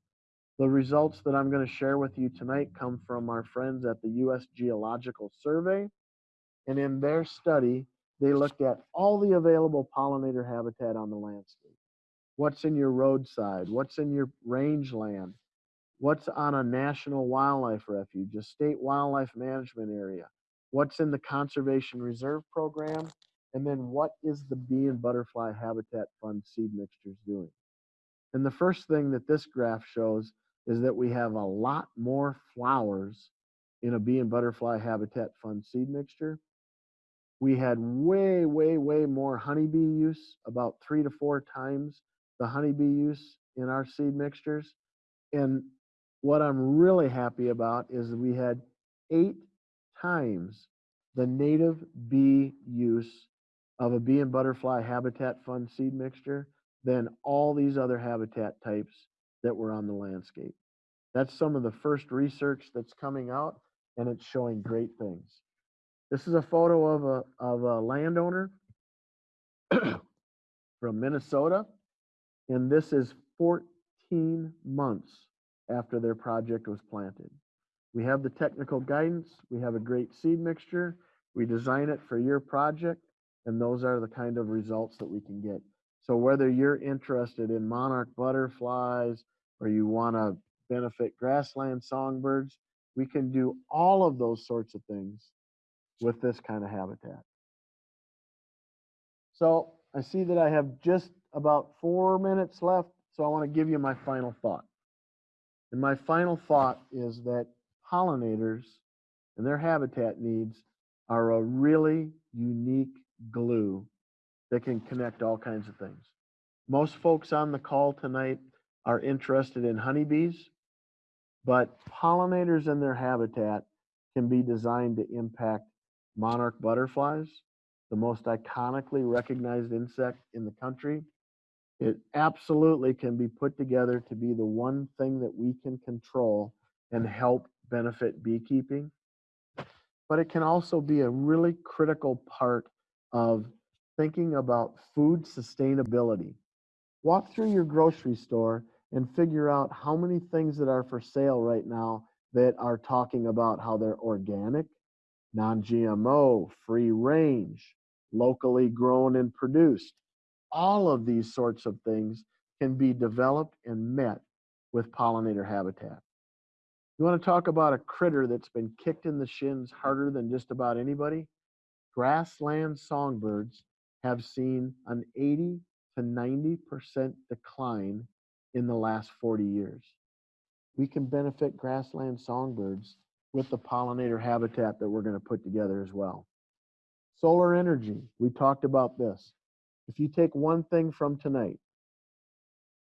The results that I'm going to share with you tonight come from our friends at the U.S. Geological Survey. And in their study, they looked at all the available pollinator habitat on the landscape. What's in your roadside? What's in your rangeland? What's on a national wildlife refuge, a state wildlife management area? What's in the conservation reserve program? And then what is the bee and butterfly habitat fund seed mixtures doing? And the first thing that this graph shows is that we have a lot more flowers in a bee and butterfly habitat fund seed mixture. We had way, way, way more honeybee use, about three to four times the honeybee use in our seed mixtures. And what I'm really happy about is we had eight times the native bee use of a bee and butterfly habitat fund seed mixture than all these other habitat types that were on the landscape. That's some of the first research that's coming out and it's showing great things. This is a photo of a, of a landowner *coughs* from Minnesota. And this is 14 months after their project was planted. We have the technical guidance, we have a great seed mixture, we design it for your project, and those are the kind of results that we can get. So whether you're interested in monarch butterflies or you want to benefit grassland songbirds, we can do all of those sorts of things with this kind of habitat. So I see that I have just about four minutes left, so I want to give you my final thought. And my final thought is that pollinators and their habitat needs are a really unique glue that can connect all kinds of things. Most folks on the call tonight are interested in honeybees, but pollinators and their habitat can be designed to impact monarch butterflies, the most iconically recognized insect in the country. It absolutely can be put together to be the one thing that we can control and help benefit beekeeping. But it can also be a really critical part of thinking about food sustainability. Walk through your grocery store and figure out how many things that are for sale right now that are talking about how they're organic, non-GMO, free range, locally grown and produced. All of these sorts of things can be developed and met with pollinator habitat. You want to talk about a critter that's been kicked in the shins harder than just about anybody? Grassland songbirds have seen an 80 to 90% decline in the last 40 years. We can benefit grassland songbirds with the pollinator habitat that we're going to put together as well. Solar energy, we talked about this. If you take one thing from tonight,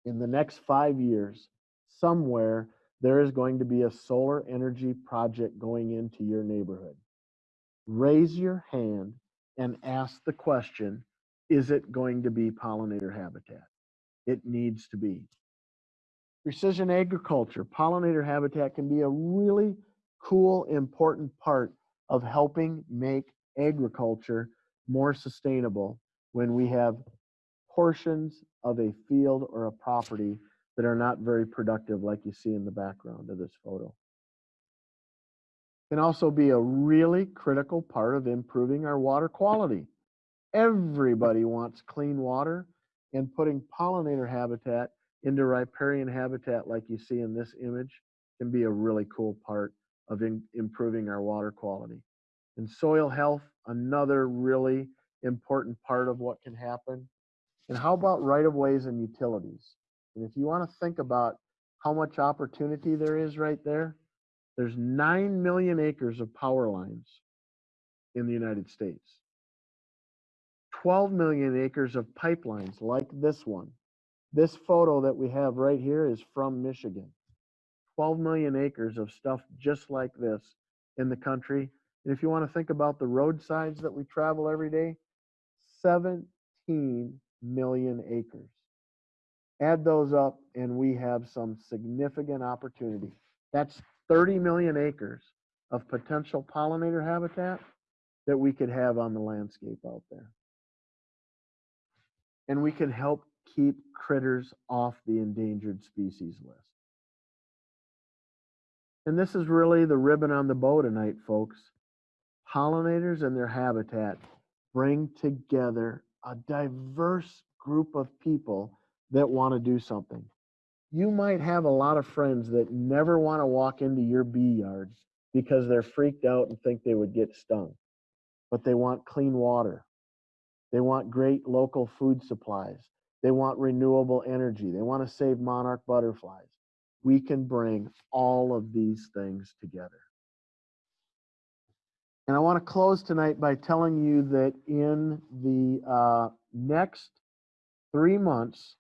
in the next five years, somewhere there is going to be a solar energy project going into your neighborhood. Raise your hand and ask the question, is it going to be pollinator habitat? It needs to be. Precision agriculture, pollinator habitat can be a really cool, important part of helping make agriculture more sustainable when we have portions of a field or a property that are not very productive like you see in the background of this photo. Can also be a really critical part of improving our water quality. Everybody wants clean water and putting pollinator habitat into riparian habitat like you see in this image can be a really cool part of in, improving our water quality. And soil health, another really important part of what can happen. And how about right of ways and utilities? And if you want to think about how much opportunity there is right there, there's 9 million acres of power lines in the United States. 12 million acres of pipelines like this one. This photo that we have right here is from Michigan. 12 million acres of stuff just like this in the country. And if you want to think about the roadsides that we travel every day, 17 million acres. Add those up and we have some significant opportunity. That's 30 million acres of potential pollinator habitat that we could have on the landscape out there. And we can help keep critters off the endangered species list. And this is really the ribbon on the bow tonight, folks. Pollinators and their habitat bring together a diverse group of people that want to do something. You might have a lot of friends that never want to walk into your bee yard because they're freaked out and think they would get stung. But they want clean water. They want great local food supplies. They want renewable energy. They want to save monarch butterflies. We can bring all of these things together. And I want to close tonight by telling you that in the uh, next three months,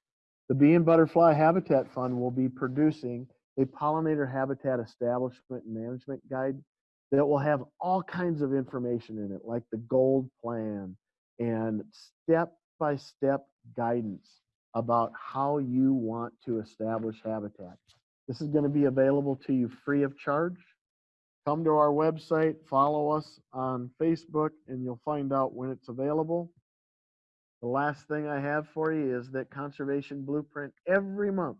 the Bee and Butterfly Habitat Fund will be producing a pollinator habitat establishment and management guide that will have all kinds of information in it, like the gold plan and step by step guidance about how you want to establish habitat. This is going to be available to you free of charge. Come to our website, follow us on Facebook, and you'll find out when it's available. The last thing I have for you is that Conservation Blueprint every month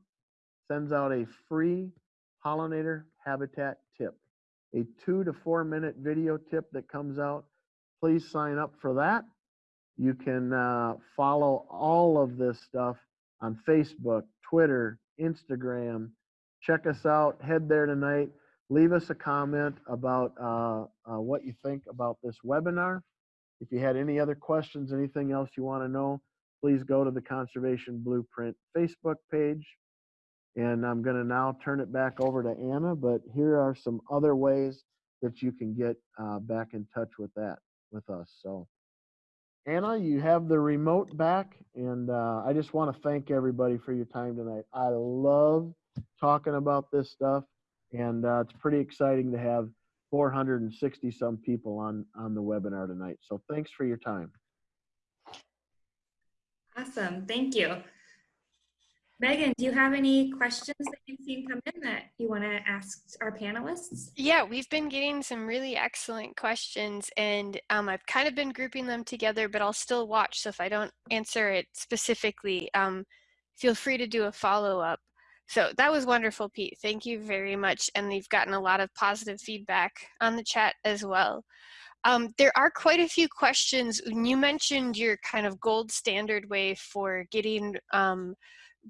sends out a free pollinator habitat tip, a two to four minute video tip that comes out. Please sign up for that. You can uh, follow all of this stuff on Facebook, Twitter, Instagram. Check us out. Head there tonight. Leave us a comment about uh, uh, what you think about this webinar. If you had any other questions, anything else you want to know, please go to the Conservation Blueprint Facebook page. And I'm going to now turn it back over to Anna, but here are some other ways that you can get uh, back in touch with that with us. So Anna, you have the remote back, and uh, I just want to thank everybody for your time tonight. I love talking about this stuff, and uh, it's pretty exciting to have 460 some people on on the webinar tonight. So thanks for your time. Awesome, thank you. Megan, do you have any questions that you've seen come in that you want to ask our panelists? Yeah, we've been getting some really excellent questions and um, I've kind of been grouping them together, but I'll still watch. So if I don't answer it specifically, um, feel free to do a follow-up. So that was wonderful, Pete. Thank you very much. And we've gotten a lot of positive feedback on the chat as well. Um, there are quite a few questions. You mentioned your kind of gold standard way for getting um,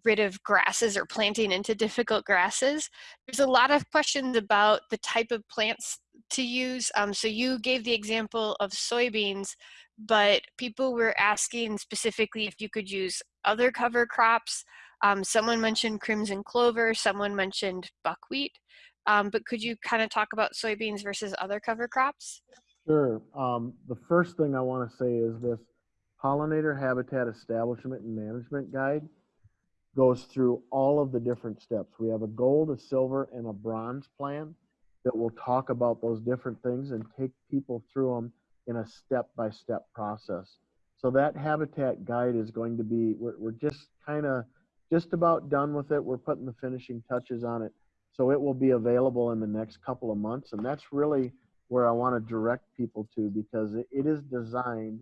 rid of grasses or planting into difficult grasses. There's a lot of questions about the type of plants to use. Um, so you gave the example of soybeans, but people were asking specifically if you could use other cover crops. Um, someone mentioned crimson clover, someone mentioned buckwheat. Um, but could you kind of talk about soybeans versus other cover crops? Sure. Um, the first thing I want to say is this pollinator habitat establishment and management guide goes through all of the different steps. We have a gold, a silver, and a bronze plan that will talk about those different things and take people through them in a step-by-step process. So that habitat guide is going to be, we're, we're just kind of just about done with it. We're putting the finishing touches on it. So it will be available in the next couple of months. And that's really where I want to direct people to because it, is designed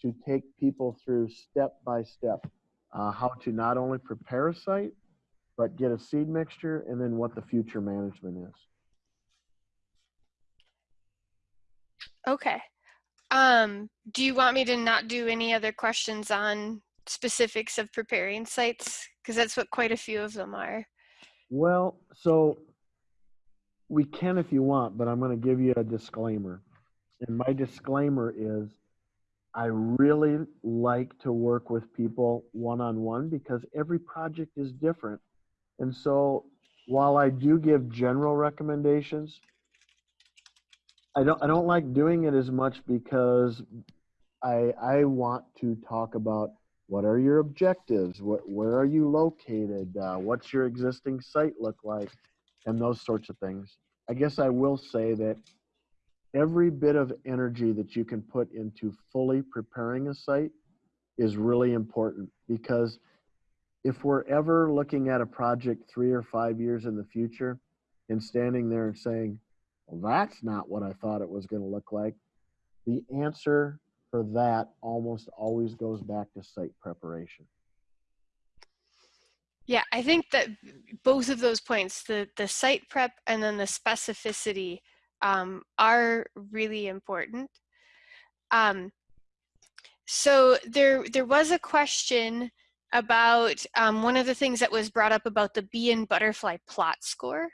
to take people through step by step uh, how to not only prepare a site, but get a seed mixture and then what the future management is. Okay. Um, do you want me to not do any other questions on specifics of preparing sites? Because that's what quite a few of them are. Well, so we can if you want, but I'm going to give you a disclaimer. And my disclaimer is I really like to work with people one on one because every project is different. And so while I do give general recommendations, I don't I don't like doing it as much because I I want to talk about what are your objectives, what where are you located, uh, what's your existing site look like, and those sorts of things. I guess I will say that every bit of energy that you can put into fully preparing a site is really important because if we're ever looking at a project three or five years in the future and standing there and saying, well, that's not what I thought it was going to look like. The answer for that almost always goes back to site preparation. Yeah, I think that both of those points, the, the site prep and then the specificity um, are really important. Um, so there, there was a question about um, one of the things that was brought up about the bee and butterfly plot score.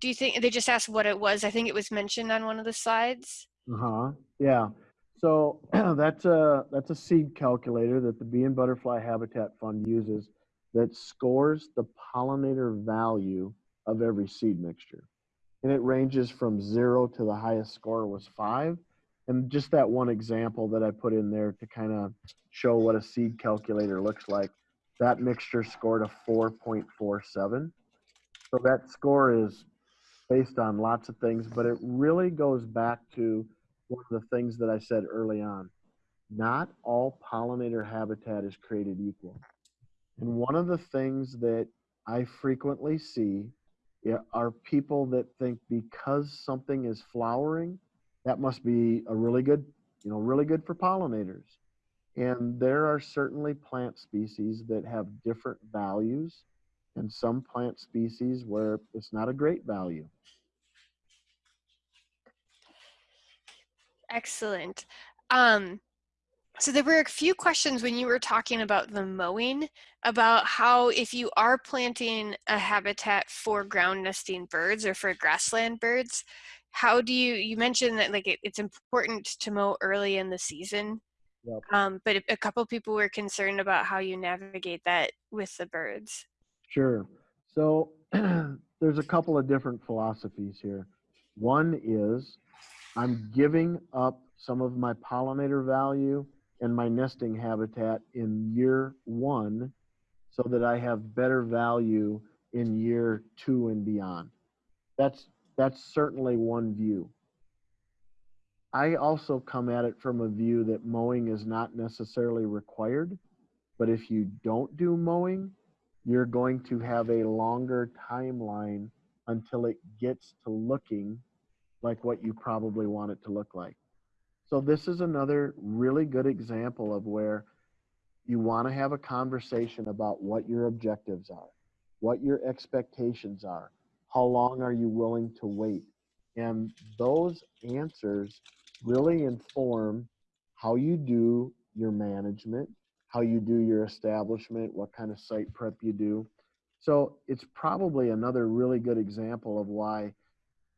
Do you think, they just asked what it was. I think it was mentioned on one of the slides. Uh-huh. Yeah. So *clears throat* that's a that's a seed calculator that the Bee and Butterfly Habitat Fund uses that scores the pollinator value of every seed mixture. And it ranges from zero to the highest score was five. And just that one example that I put in there to kind of show what a seed calculator looks like, that mixture scored a 4.47. So that score is based on lots of things, but it really goes back to one of the things that I said early on. Not all pollinator habitat is created equal. And one of the things that I frequently see are people that think because something is flowering, that must be a really good, you know, really good for pollinators. And there are certainly plant species that have different values and some plant species where it's not a great value. Excellent. Um, so there were a few questions when you were talking about the mowing, about how if you are planting a habitat for ground nesting birds or for grassland birds, how do you, you mentioned that like it, it's important to mow early in the season, Yep. um, but a couple people were concerned about how you navigate that with the birds. Sure. So *clears throat* there's a couple of different philosophies here. One is I'm giving up some of my pollinator value and my nesting habitat in year one so that I have better value in year two and beyond. That's that's certainly one view. I also come at it from a view that mowing is not necessarily required, but if you don't do mowing, you're going to have a longer timeline until it gets to looking like what you probably want it to look like. So this is another really good example of where you want to have a conversation about what your objectives are, what your expectations are, how long are you willing to wait? And those answers really inform how you do your management, how you do your establishment, what kind of site prep you do. So it's probably another really good example of why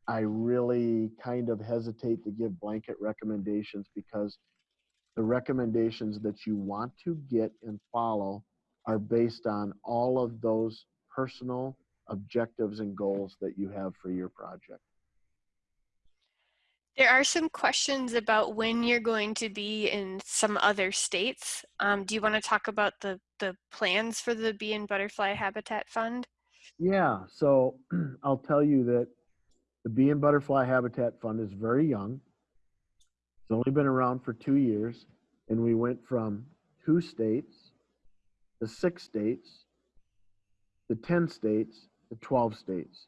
I really kind of hesitate to give blanket recommendations because the recommendations that you want to get and follow are based on all of those personal objectives and goals that you have for your project. There are some questions about when you're going to be in some other states. Um, do you want to talk about the, the plans for the Bee and Butterfly Habitat Fund? Yeah, so *clears throat* I'll tell you that the Bee and Butterfly Habitat Fund is very young. It's only been around for two years, and we went from two states to six states to 10 states to 12 states.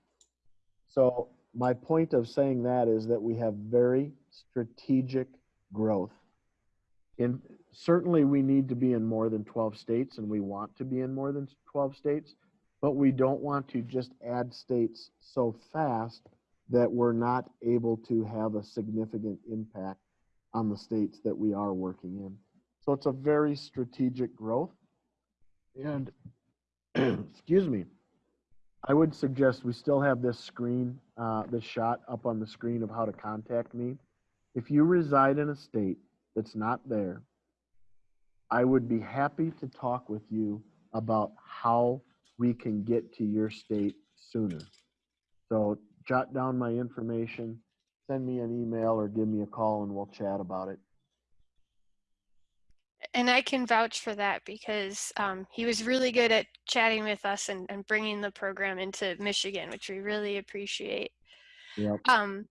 So my point of saying that is that we have very strategic growth. And certainly we need to be in more than 12 states and we want to be in more than 12 states, but we don't want to just add states so fast that we're not able to have a significant impact on the states that we are working in. So it's a very strategic growth. And *clears throat* excuse me, I would suggest we still have this screen, uh, this shot up on the screen of how to contact me. If you reside in a state that's not there, I would be happy to talk with you about how we can get to your state sooner. So jot down my information, send me an email or give me a call and we'll chat about it. And I can vouch for that because um, he was really good at chatting with us and, and bringing the program into Michigan, which we really appreciate. Yep. Um,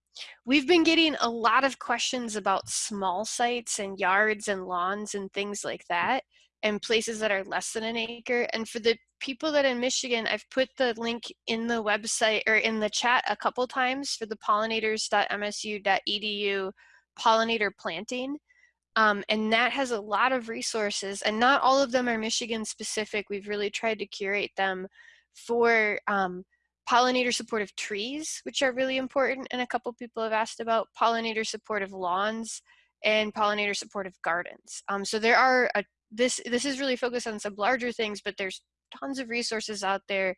we've been getting a lot of questions about small sites and yards and lawns and things like that. And places that are less than an acre. And for the people that in Michigan, I've put the link in the website or in the chat a couple times for the pollinators.msu.edu pollinator planting. Um, and that has a lot of resources and not all of them are Michigan specific. We've really tried to curate them for um, pollinator supportive trees, which are really important. And a couple people have asked about pollinator supportive lawns and pollinator supportive gardens. Um, so there are, a, this, this is really focused on some larger things, but there's tons of resources out there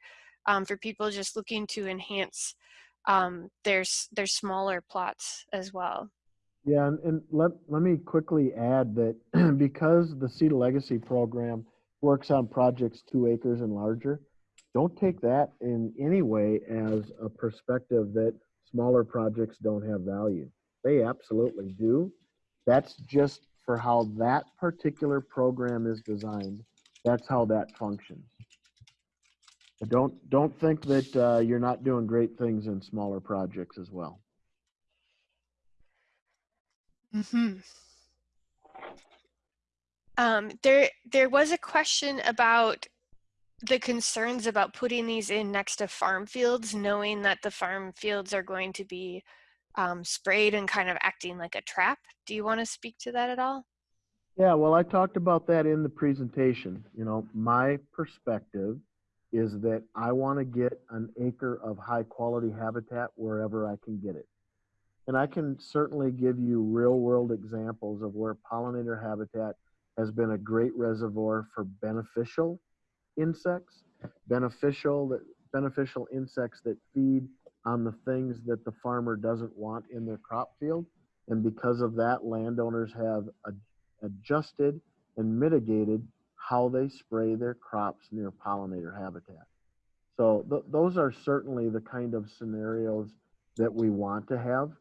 um, for people just looking to enhance um, their, their smaller plots as well. Yeah, and, and let, let me quickly add that *clears throat* because the Seed Legacy program works on projects two acres and larger, don't take that in any way as a perspective that smaller projects don't have value. They absolutely do. That's just for how that particular program is designed. That's how that functions. But don't don't think that uh, you're not doing great things in smaller projects as well. Mm-hmm. Um, there, there was a question about the concerns about putting these in next to farm fields, knowing that the farm fields are going to be um, sprayed and kind of acting like a trap. Do you want to speak to that at all? Yeah, well, I talked about that in the presentation. You know, my perspective is that I want to get an acre of high quality habitat wherever I can get it. And I can certainly give you real world examples of where pollinator habitat has been a great reservoir for beneficial insects, beneficial that beneficial insects that feed on the things that the farmer doesn't want in their crop field. And because of that, landowners have ad adjusted and mitigated how they spray their crops near pollinator habitat. So th those are certainly the kind of scenarios that we want to have.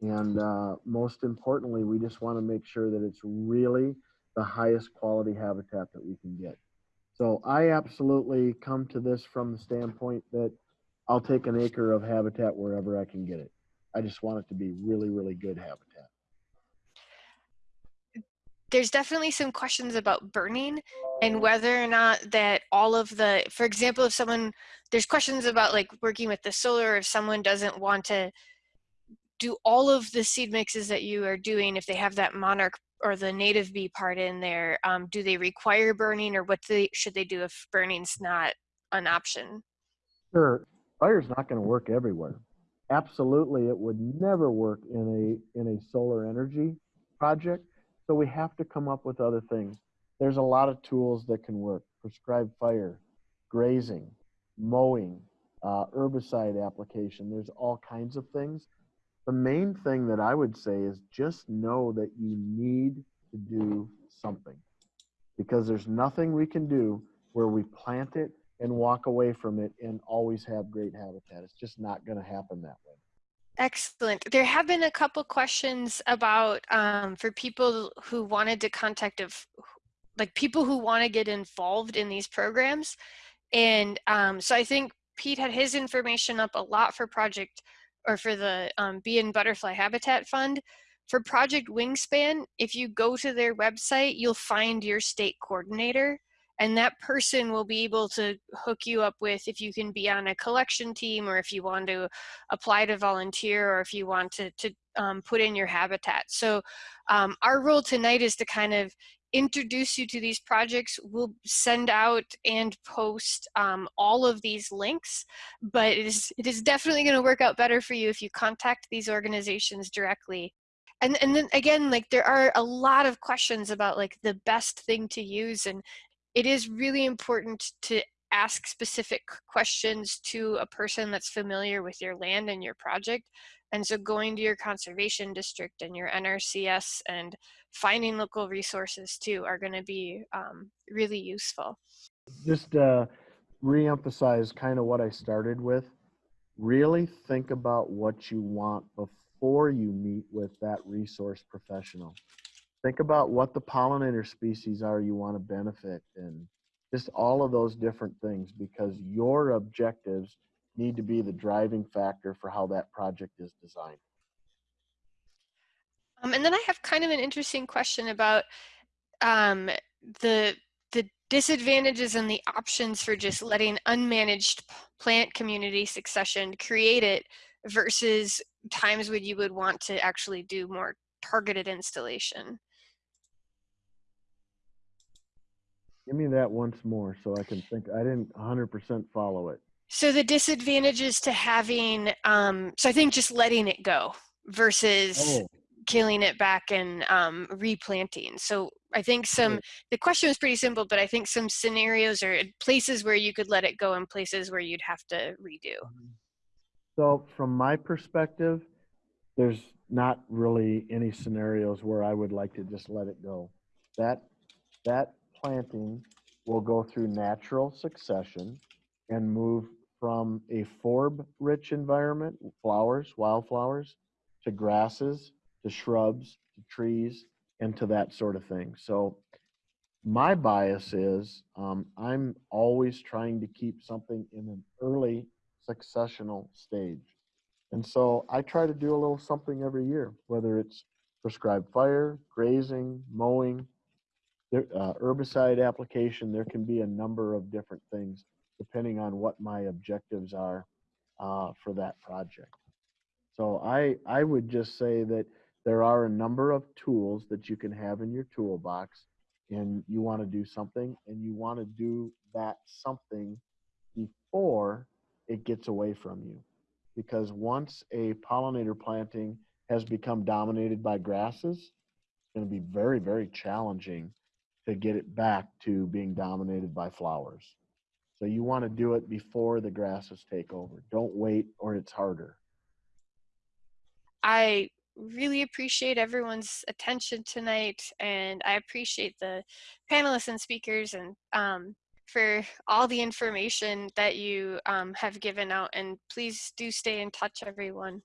And uh, most importantly, we just want to make sure that it's really the highest quality habitat that we can get. So I absolutely come to this from the standpoint that I'll take an acre of habitat wherever I can get it. I just want it to be really, really good habitat. There's definitely some questions about burning and whether or not that all of the, for example, if someone, there's questions about like working with the solar, if someone doesn't want to do all of the seed mixes that you are doing, if they have that monarch or the native bee part in there, um, do they require burning or what they, should they do if burning's not an option? Sure, fire's not going to work everywhere. Absolutely, it would never work in a in a solar energy project. So we have to come up with other things. There's a lot of tools that can work. Prescribed fire, grazing, mowing, uh, herbicide application. There's all kinds of things the main thing that I would say is just know that you need to do something because there's nothing we can do where we plant it and walk away from it and always have great habitat. It's just not going to happen that way. Excellent. There have been a couple questions about um, for people who wanted to contact of like people who want to get involved in these programs. And um, so I think Pete had his information up a lot for Project or for the um, Bee and Butterfly Habitat Fund. For Project Wingspan, if you go to their website, you'll find your state coordinator and that person will be able to hook you up with if you can be on a collection team or if you want to apply to volunteer or if you want to, to um, put in your habitat. So um, our role tonight is to kind of introduce you to these projects. We'll send out and post um, all of these links, but it is, it is definitely going to work out better for you if you contact these organizations directly. And, and then again, like there are a lot of questions about like the best thing to use and it is really important to ask specific questions to a person that's familiar with your land and your project. And so going to your conservation district and your NRCS and finding local resources too are going to be um, really useful. Just uh, reemphasize kind of what I started with. Really think about what you want before you meet with that resource professional. Think about what the pollinator species are you want to benefit and just all of those different things because your objectives need to be the driving factor for how that project is designed. Um, and then I have kind of an interesting question about um, the disadvantages and the options for just letting unmanaged plant community succession create it versus times when you would want to actually do more targeted installation. Give me that once more so I can think. I didn't 100% follow it. So the disadvantages to having, um, so I think just letting it go versus Oh, killing it back and um, replanting. So I think some, the question was pretty simple, but I think some scenarios or places where you could let it go and places where you'd have to redo. So from my perspective, there's not really any scenarios where I would like to just let it go. That, that planting will go through natural succession and move from a forb-rich environment, flowers, wildflowers, to grasses, to shrubs, to trees, and to that sort of thing. So my bias is um, I'm always trying to keep something in an early successional stage. And so I try to do a little something every year, whether it's prescribed fire, grazing, mowing, there, uh, herbicide application. There can be a number of different things depending on what my objectives are uh, for that project. So I, I would just say that there are a number of tools that you can have in your toolbox and you want to do something and you want to do that something before it gets away from you. Because once a pollinator planting has become dominated by grasses, it's going to be very, very challenging to get it back to being dominated by flowers. So you want to do it before the grasses take over. Don't wait or it's harder. I really appreciate everyone's attention tonight, and I appreciate the panelists and speakers and um, for all the information that you um, have given out. And please do stay in touch, everyone.